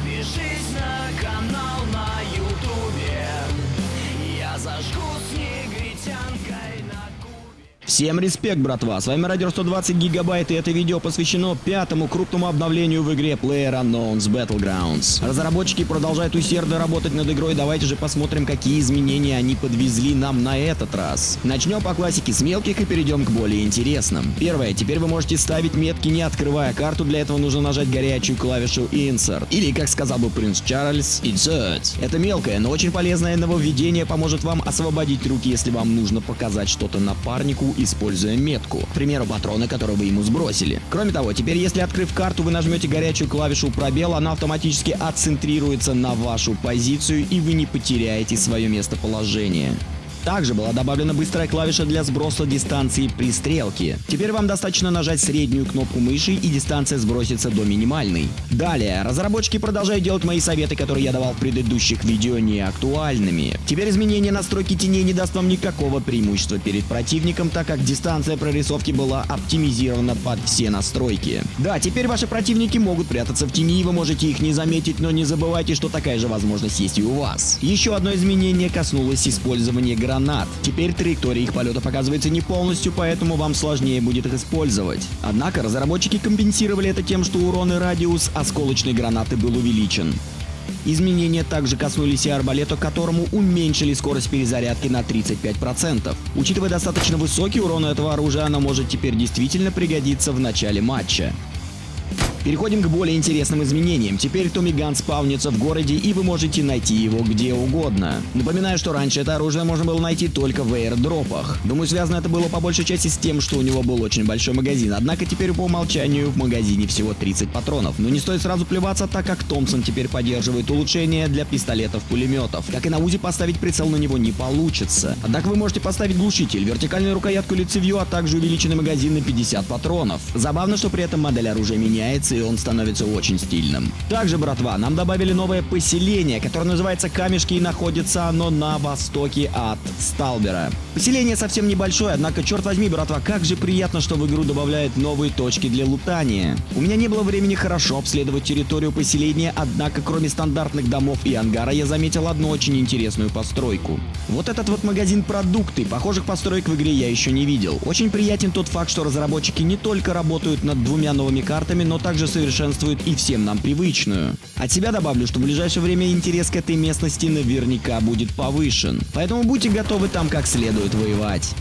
Подпишись на канал на ютубе. Я зажгу с негритянкой на кубе Всем респект, братва! С вами Радио 120 Гигабайт, и это видео посвящено пятому крупному обновлению в игре PlayerUnknown's Battlegrounds. Разработчики продолжают усердно работать над игрой, давайте же посмотрим, какие изменения они подвезли нам на этот раз. Начнем по классике с мелких и перейдем к более интересным. Первое, теперь вы можете ставить метки, не открывая карту, для этого нужно нажать горячую клавишу Insert. Или, как сказал бы принц Чарльз, Insert. Это мелкое, но очень полезное нововведение поможет вам освободить руки, если вам нужно показать что-то напарнику используя метку, к примеру, патроны, которые вы ему сбросили. Кроме того, теперь если открыв карту, вы нажмете горячую клавишу пробел, она автоматически отцентрируется на вашу позицию и вы не потеряете свое местоположение. Также была добавлена быстрая клавиша для сброса дистанции при стрелке. Теперь вам достаточно нажать среднюю кнопку мыши и дистанция сбросится до минимальной. Далее, разработчики продолжают делать мои советы, которые я давал в предыдущих видео, не актуальными. Теперь изменение настройки теней не даст вам никакого преимущества перед противником, так как дистанция прорисовки была оптимизирована под все настройки. Да, теперь ваши противники могут прятаться в тени, и вы можете их не заметить, но не забывайте, что такая же возможность есть и у вас. Еще одно изменение коснулось использования гранат. Теперь траектория их полета показывается не полностью, поэтому вам сложнее будет их использовать. Однако разработчики компенсировали это тем, что урон и радиус осколочной гранаты был увеличен. Изменения также коснулись и арбалета, которому уменьшили скорость перезарядки на 35%. Учитывая достаточно высокий урон этого оружия, оно может теперь действительно пригодиться в начале матча. Переходим к более интересным изменениям. Теперь Томми Ган спавнится в городе, и вы можете найти его где угодно. Напоминаю, что раньше это оружие можно было найти только в эйрдропах. Думаю, связано это было по большей части с тем, что у него был очень большой магазин. Однако теперь по умолчанию в магазине всего 30 патронов. Но не стоит сразу плеваться, так как Томпсон теперь поддерживает улучшения для пистолетов-пулеметов. Как и на УЗИ, поставить прицел на него не получится. Однако вы можете поставить глушитель, вертикальную рукоятку или цевью, а также увеличенный магазин на 50 патронов. Забавно, что при этом модель оружия меняется и он становится очень стильным. Также, братва, нам добавили новое поселение, которое называется Камешки и находится оно на востоке от Сталбера. Поселение совсем небольшое, однако, черт возьми, братва, как же приятно, что в игру добавляют новые точки для лутания. У меня не было времени хорошо обследовать территорию поселения, однако, кроме стандартных домов и ангара, я заметил одну очень интересную постройку. Вот этот вот магазин продукты, похожих построек в игре я еще не видел. Очень приятен тот факт, что разработчики не только работают над двумя новыми картами, но также совершенствуют и всем нам привычную. От себя добавлю, что в ближайшее время интерес к этой местности наверняка будет повышен. Поэтому будьте готовы там как следует воевать.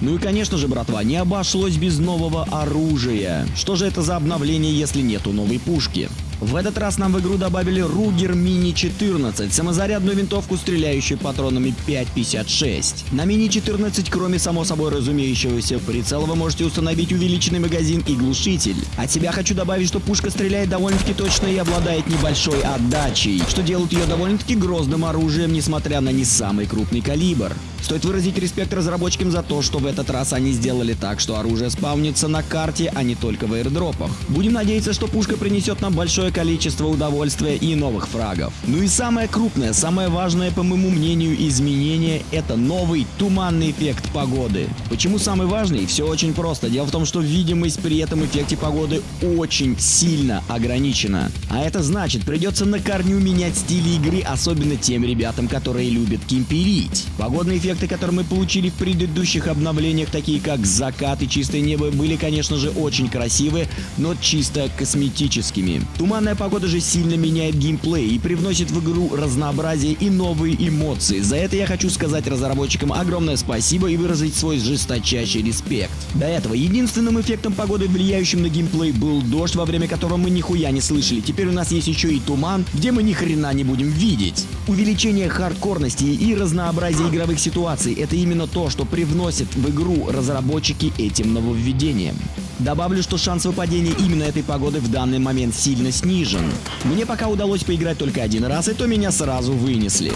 Ну и конечно же, братва, не обошлось без нового оружия. Что же это за обновление, если нету новой пушки? В этот раз нам в игру добавили Ruger Mini 14, самозарядную винтовку, стреляющую патронами 5.56. На Mini 14, кроме само собой разумеющегося прицела, вы можете установить увеличенный магазин и глушитель. От себя хочу добавить, что пушка стреляет довольно-таки точно и обладает небольшой отдачей, что делает ее довольно-таки грозным оружием, несмотря на не самый крупный калибр. Стоит выразить респект разработчикам за то, что в этот раз они сделали так, что оружие спавнится на карте, а не только в аирдропах. Будем надеяться, что пушка принесет нам большое количество удовольствия и новых фрагов. Ну и самое крупное, самое важное, по моему мнению, изменение – это новый туманный эффект погоды. Почему самый важный? Все очень просто. Дело в том, что видимость при этом эффекте погоды очень сильно ограничена. А это значит, придется на корню менять стиль игры, особенно тем ребятам, которые любят кемперить. Погодный эффект эффекты, которые мы получили в предыдущих обновлениях, такие как закат и чистое небо, были, конечно же, очень красивы, но чисто косметическими. Туманная погода же сильно меняет геймплей и привносит в игру разнообразие и новые эмоции. За это я хочу сказать разработчикам огромное спасибо и выразить свой жесточайший респект. До этого единственным эффектом погоды, влияющим на геймплей, был дождь, во время которого мы нихуя не слышали. Теперь у нас есть еще и туман, где мы ни хрена не будем видеть. Увеличение хардкорности и разнообразие игровых ситуаций ситуаций это именно то, что привносит в игру разработчики этим нововведением. Добавлю, что шанс выпадения именно этой погоды в данный момент сильно снижен. Мне пока удалось поиграть только один раз, и то меня сразу вынесли.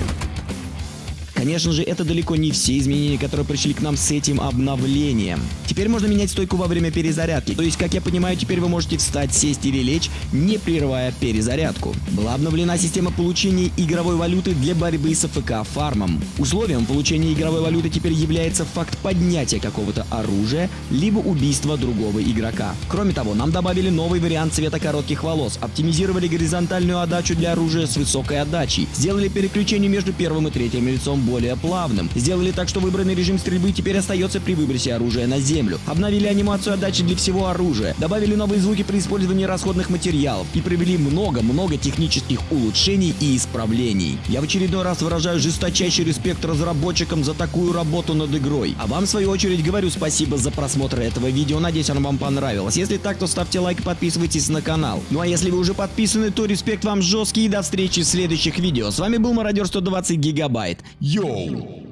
Конечно же, это далеко не все изменения, которые пришли к нам с этим обновлением. Теперь можно менять стойку во время перезарядки, то есть, как я понимаю, теперь вы можете встать, сесть или лечь, не прерывая перезарядку. Была обновлена система получения игровой валюты для борьбы с АФК фармом. Условием получения игровой валюты теперь является факт поднятия какого-то оружия, либо убийства другого игрока. Кроме того, нам добавили новый вариант цвета коротких волос, оптимизировали горизонтальную отдачу для оружия с высокой отдачей, сделали переключение между первым и третьим лицом более плавным, сделали так, что выбранный режим стрельбы теперь остается при выбросе оружия на землю, обновили анимацию отдачи для всего оружия, добавили новые звуки при использовании расходных материалов и провели много-много технических улучшений и исправлений. Я в очередной раз выражаю жесточайший респект разработчикам за такую работу над игрой. А вам, в свою очередь, говорю спасибо за просмотр этого видео. Надеюсь, оно вам понравилось. Если так, то ставьте лайк и подписывайтесь на канал. Ну а если вы уже подписаны, то респект вам жесткий и до встречи в следующих видео. С вами был Мародер 120 Гигабайт. Yo!